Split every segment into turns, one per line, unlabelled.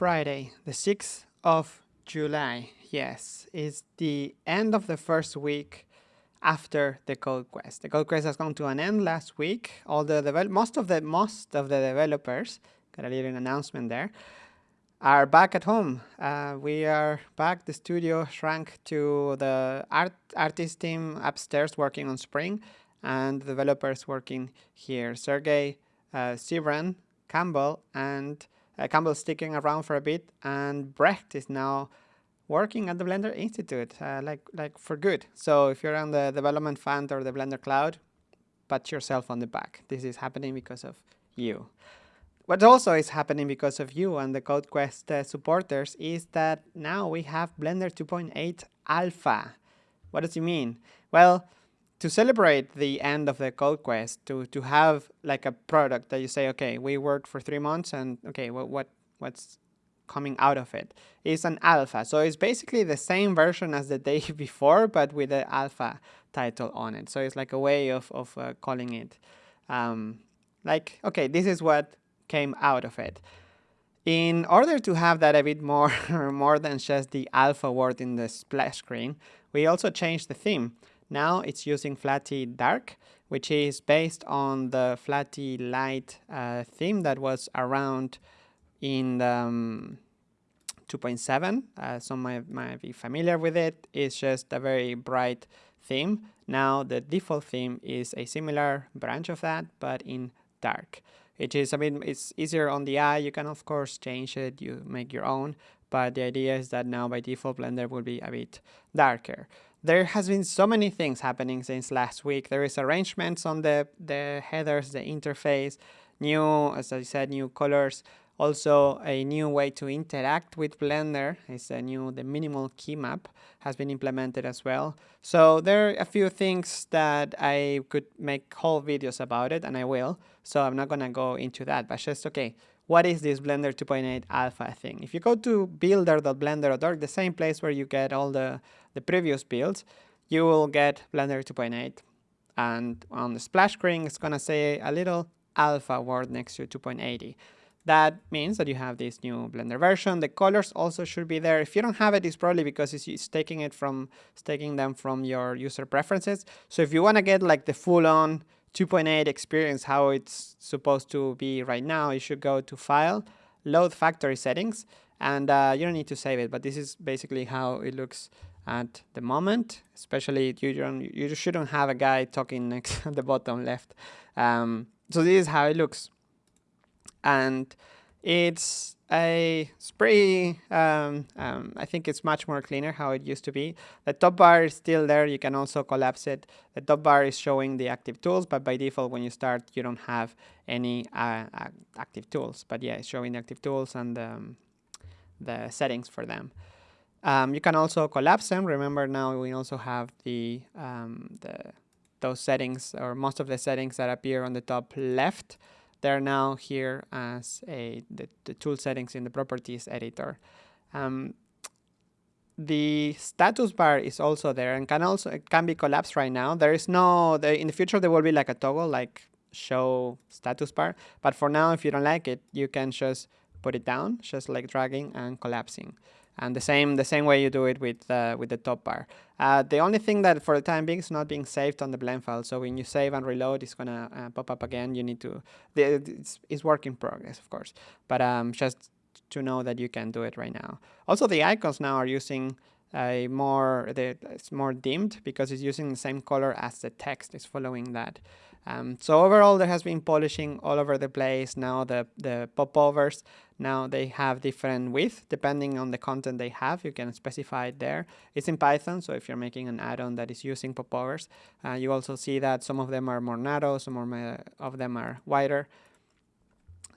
Friday, the 6th of July. Yes, it's the end of the first week after the code quest. The code quest has come to an end last week. All the most of the most of the developers got a little announcement there are back at home. Uh, we are back. The studio shrank to the art artist team upstairs working on Spring, and developers working here. Sergey, uh, Sybren, Campbell, and uh, sticking around for a bit, and Brecht is now working at the Blender Institute, uh, like like for good. So if you're on the development fund or the Blender Cloud, pat yourself on the back. This is happening because of you. What also is happening because of you and the CodeQuest uh, supporters is that now we have Blender 2.8 Alpha. What does it mean? Well, to celebrate the end of the CodeQuest, to, to have like a product that you say, okay, we worked for three months and okay, what, what what's coming out of it is an alpha. So it's basically the same version as the day before, but with the alpha title on it. So it's like a way of, of uh, calling it um, like, okay, this is what came out of it. In order to have that a bit more, more than just the alpha word in the splash screen, we also changed the theme. Now it's using Flatty Dark, which is based on the Flatty Light uh, theme that was around in um, 2.7. Uh, some might, might be familiar with it. It's just a very bright theme. Now the default theme is a similar branch of that, but in dark. It is, I mean, it's easier on the eye. You can, of course, change it. You make your own. But the idea is that now by default, Blender will be a bit darker. There has been so many things happening since last week. There is arrangements on the, the headers, the interface, new, as I said, new colors. Also, a new way to interact with Blender is a new, the minimal key map has been implemented as well. So there are a few things that I could make whole videos about it, and I will. So I'm not gonna go into that, but just, okay, what is this Blender 2.8 alpha thing? If you go to builder.blender.org, the same place where you get all the, the previous builds, you will get Blender 2.8. And on the splash screen, it's gonna say a little alpha word next to 2.80. That means that you have this new Blender version. The colors also should be there. If you don't have it, it's probably because it's, it's taking it from, it's taking them from your user preferences. So if you want to get like the full-on 2.8 experience, how it's supposed to be right now, you should go to File, Load Factory Settings, and uh, you don't need to save it, but this is basically how it looks at the moment. Especially you don't, you shouldn't have a guy talking next at the bottom left. Um, so this is how it looks and it's a pretty um, um, I think it's much more cleaner how it used to be. The top bar is still there. You can also collapse it. The top bar is showing the active tools but by default when you start you don't have any uh, active tools. But yeah it's showing the active tools and um, the settings for them. Um, you can also collapse them. Remember now we also have the um, the those settings or most of the settings that appear on the top left they're now here as a the, the tool settings in the properties editor. Um, the status bar is also there and can also it can be collapsed right now. There is no in the future there will be like a toggle like show status bar, but for now if you don't like it, you can just put it down, just like dragging and collapsing and the same the same way you do it with uh, with the top bar. Uh, the only thing that for the time being is not being saved on the blend file. So when you save and reload, it's gonna uh, pop up again. You need to the, it's, it's work in progress, of course, but um, just to know that you can do it right now. Also, the icons now are using a more it's more dimmed because it's using the same color as the text is following that. Um, so overall, there has been polishing all over the place. Now the, the popovers, now they have different width depending on the content they have. You can specify it there. It's in Python, so if you're making an add-on that is using popovers, uh, you also see that some of them are more narrow, some more of them are wider.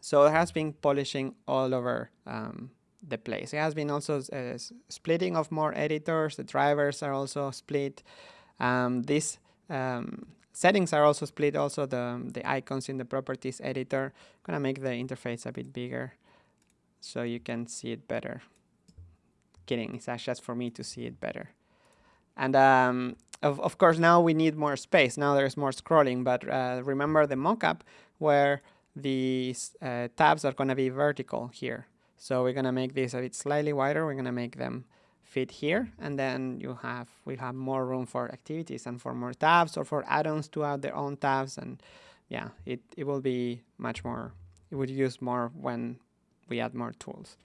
So it has been polishing all over um, the place. It has been also uh, splitting of more editors. The drivers are also split. Um, this um, Settings are also split, also the, the icons in the properties editor. I'm gonna make the interface a bit bigger so you can see it better. Kidding, it's just for me to see it better. And um, of, of course, now we need more space. Now there's more scrolling, but uh, remember the mockup where these uh, tabs are gonna be vertical here. So we're to make this a bit slightly wider. We're to make them fit here and then you have we have more room for activities and for more tabs or for add-ons to add their own tabs and yeah it, it will be much more it would use more when we add more tools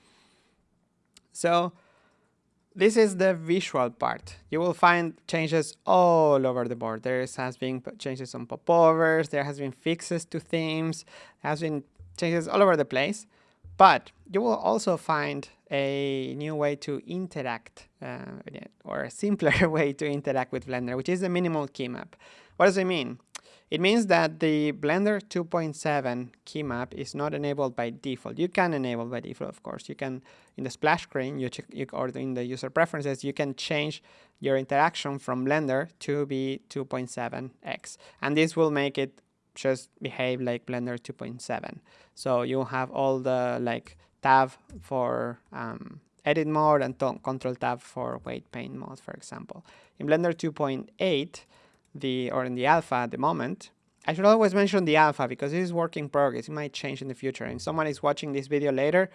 so this is the visual part. You will find changes all over the board. There has been changes on popovers, there has been fixes to themes, there has been changes all over the place. But you will also find a new way to interact, uh, or a simpler way to interact with Blender, which is the minimal key map. What does it mean? It means that the Blender 2.7 key map is not enabled by default. You can enable by default, of course. You can, in the splash screen, you, check, you or in the user preferences, you can change your interaction from Blender to be 2.7x. And this will make it just behave like Blender 2.7. So you have all the like tab for um, edit mode and control tab for weight paint mode, for example. In Blender 2.8, the or in the alpha at the moment. I should always mention the alpha because it is work in progress. It might change in the future. And someone is watching this video later,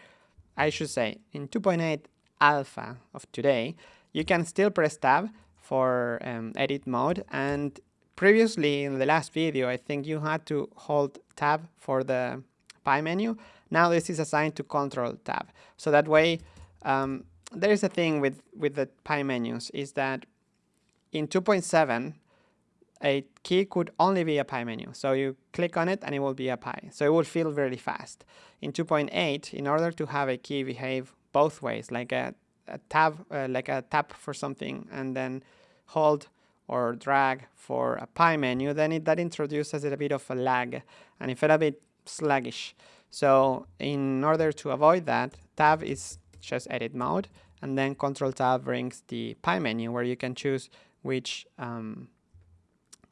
I should say in 2.8 alpha of today, you can still press tab for um, edit mode. And previously in the last video, I think you had to hold tab for the pie menu. Now this is assigned to control tab. So that way, um, there is a thing with, with the pie menus is that in 2.7, a key could only be a pie menu. So you click on it and it will be a pie. So it will feel really fast. In 2.8, in order to have a key behave both ways, like a, a tab, uh, like a tap for something and then hold or drag for a pie menu, then it, that introduces a bit of a lag and it felt a bit sluggish. So in order to avoid that, tab is just edit mode and then control tab brings the pie menu where you can choose which um,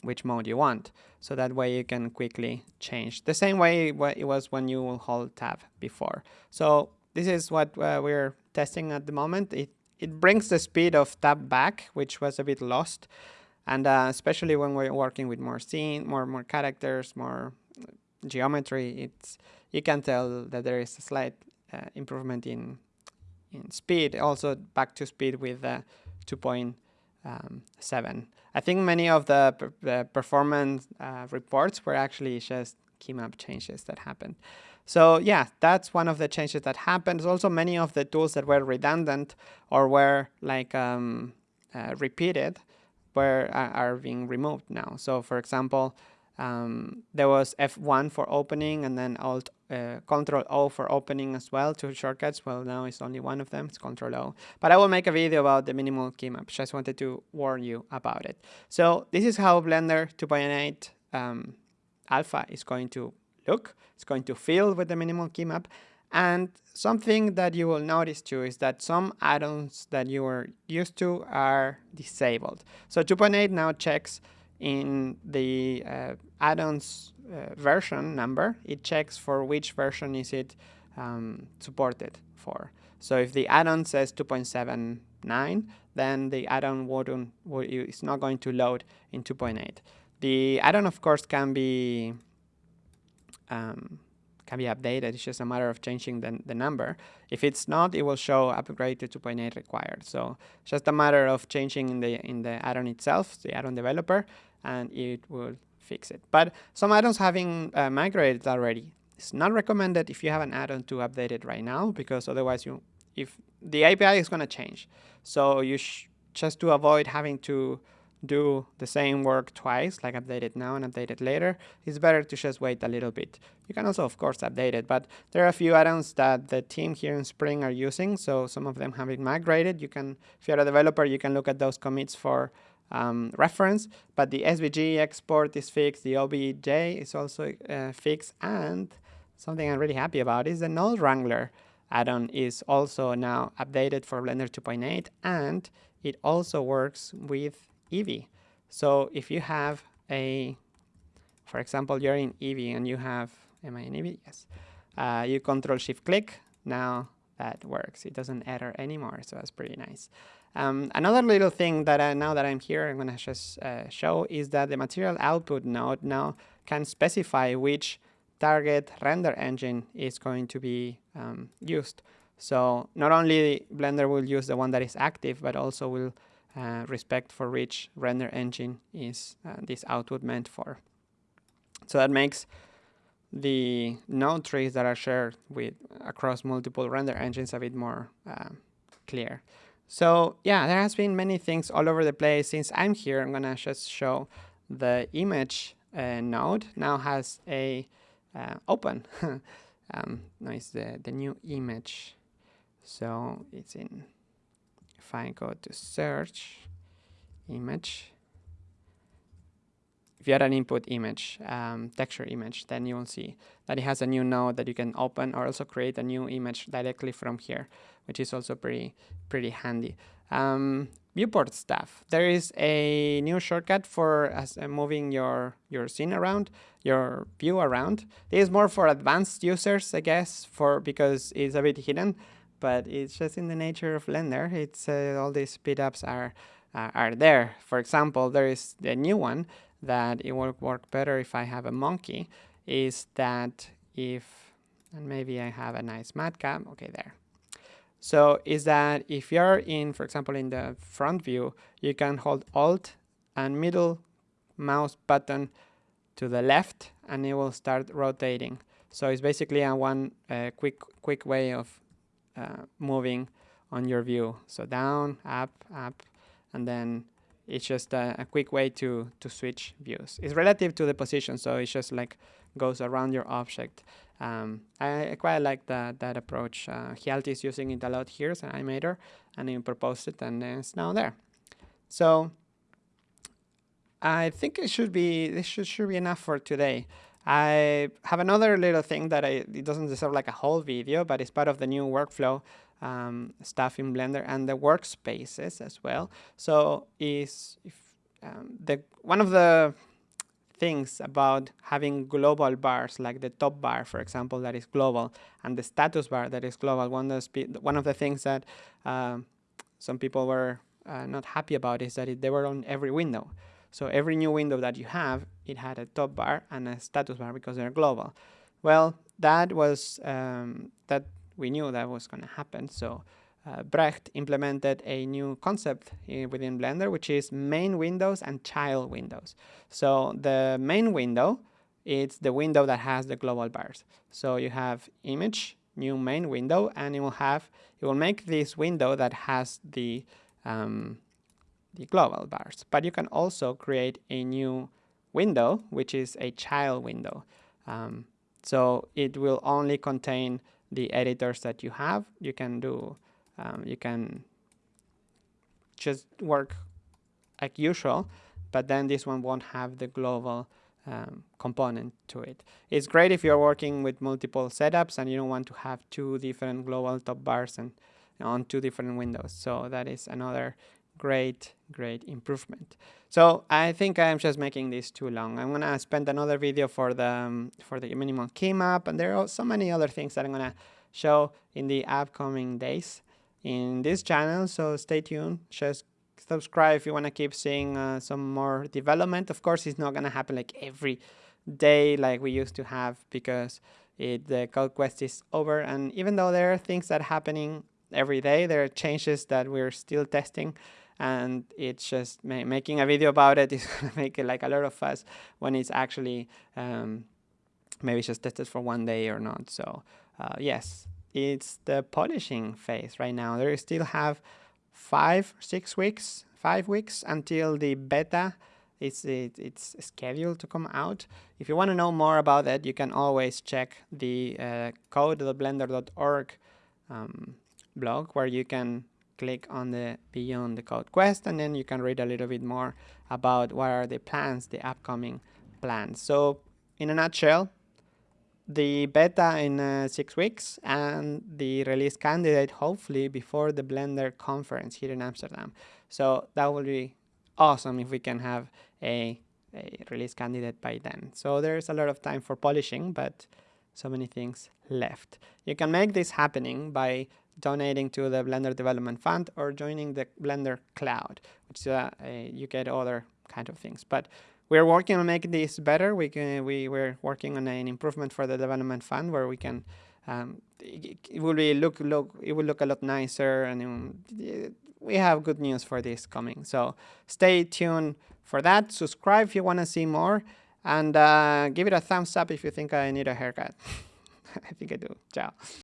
which mode you want. So that way you can quickly change. The same way it was when you hold tab before. So this is what uh, we're testing at the moment. It, it brings the speed of tab back, which was a bit lost. And uh, especially when we're working with more scene, more more characters, more geometry, it's you can tell that there is a slight uh, improvement in in speed. Also back to speed with uh, 2.7. I think many of the, the performance uh, reports were actually just key map changes that happened. So yeah, that's one of the changes that happened. Also many of the tools that were redundant or were like um, uh, repeated were uh, are being removed now. So for example, um, there was F1 for opening and then Alt uh, Control O for opening as well, two shortcuts. Well, now it's only one of them, it's Control O. But I will make a video about the minimal key map. Just wanted to warn you about it. So this is how Blender 2.8 um, Alpha is going to look. It's going to feel with the minimal key map. And something that you will notice too is that some add-ons that you were used to are disabled. So 2.8 now checks in the uh, add-ons uh, version number, it checks for which version is it um, supported for. So if the add-on says 2.79, then the add-on is not going to load in 2.8. The add-on, of course, can be um, can be updated. It's just a matter of changing the, the number. If it's not, it will show upgrade to 2.8 required. So just a matter of changing in the in the add-on itself, the add-on developer, and it will fix it. But some add-ons having uh, migrated already. It's not recommended if you have an add-on to update it right now because otherwise you, if the API is going to change. So you just to avoid having to do the same work twice, like update it now and update it later, it's better to just wait a little bit. You can also, of course, update it, but there are a few add-ons that the team here in Spring are using, so some of them have been migrated. You can, if you're a developer, you can look at those commits for um, reference, but the SVG export is fixed, the OBJ is also uh, fixed, and something I'm really happy about is the Node Wrangler add-on is also now updated for Blender 2.8, and it also works with Eevee. So if you have a, for example, you're in Eevee and you have, am I in Eevee? Yes. Uh, you control shift click, now that works. It doesn't error anymore, so that's pretty nice. Um, another little thing that I, now that I'm here, I'm going to just uh, show is that the material output node now can specify which target render engine is going to be um, used. So not only Blender will use the one that is active, but also will uh, respect for which render engine is uh, this output meant for. So that makes the node trees that are shared with across multiple render engines a bit more uh, clear. So yeah, there has been many things all over the place. Since I'm here, I'm gonna just show the image uh, node now has a uh, open. um, no, it's the, the new image. So it's in, if I go to search image, if you add an input image, um, texture image, then you will see that it has a new node that you can open or also create a new image directly from here, which is also pretty, pretty handy. Um, viewport stuff. There is a new shortcut for uh, moving your, your scene around, your view around. This is more for advanced users, I guess, for because it's a bit hidden, but it's just in the nature of Blender. It's uh, all these speedups are uh, are there. For example, there is the new one that it will work better if I have a monkey is that if, and maybe I have a nice matcap, okay, there. So is that if you're in, for example, in the front view, you can hold Alt and middle mouse button to the left and it will start rotating. So it's basically a one uh, quick quick way of uh, moving on your view. So down, up, up, and then it's just a, a, quick way to, to switch views. It's relative to the position, so it's just like goes around your object. Um, I, I, quite like that, that approach. Uh, is using it a lot here as an animator, and he proposed it, and it's now there. So I think it should be this should, should be enough for today. I have another little thing that I, it doesn't deserve like a whole video, but it's part of the new workflow um, stuff in Blender and the workspaces as well. So is if um, the one of the things about having global bars like the top bar for example that is global and the status bar that is global one of the, one of the things that um, some people were uh, not happy about is that it, they were on every window so every new window that you have it had a top bar and a status bar because they're global well that was um, that we knew that was going to happen. So uh, Brecht implemented a new concept within Blender, which is main windows and child windows. So the main window, it's the window that has the global bars. So you have image, new main window, and it will have, it will make this window that has the, um, the global bars. But you can also create a new window, which is a child window. Um, so it will only contain the editors that you have. You can do, um, you can just work like usual, but then this one won't have the global um, component to it. It's great if you're working with multiple setups and you don't want to have two different global top bars and on two different windows. So that is another great, great improvement. So I think I'm just making this too long. I'm gonna spend another video for the um, for the minimal key map, and there are so many other things that I'm gonna show in the upcoming days in this channel. So stay tuned. Just subscribe if you want to keep seeing uh, some more development. Of course, it's not gonna happen like every day like we used to have because it, the code quest is over. And even though there are things that are happening every day, there are changes that we're still testing and it's just ma making a video about it is gonna make it like a lot of fuss when it's actually um, maybe just tested for one day or not. So uh, yes, it's the polishing phase right now. There still have five, six weeks, five weeks until the beta it's, it, it's scheduled to come out. If you want to know more about that, you can always check the uh, code.blender.org um, blog where you can click on the Beyond the Code quest and then you can read a little bit more about what are the plans, the upcoming plans. So in a nutshell, the beta in uh, six weeks and the release candidate hopefully before the Blender conference here in Amsterdam. So that will be awesome if we can have a, a release candidate by then. So there's a lot of time for polishing, but so many things left. You can make this happening by donating to the Blender Development Fund or joining the Blender Cloud, which uh, you get other kind of things. But we're working on making this better. We can, we, we're working on an improvement for the Development Fund where we can um, it, it will be look look it will look a lot nicer and um, we have good news for this coming. So stay tuned for that. Subscribe if you want to see more and uh, give it a thumbs up if you think I need a haircut. I think I do. Ciao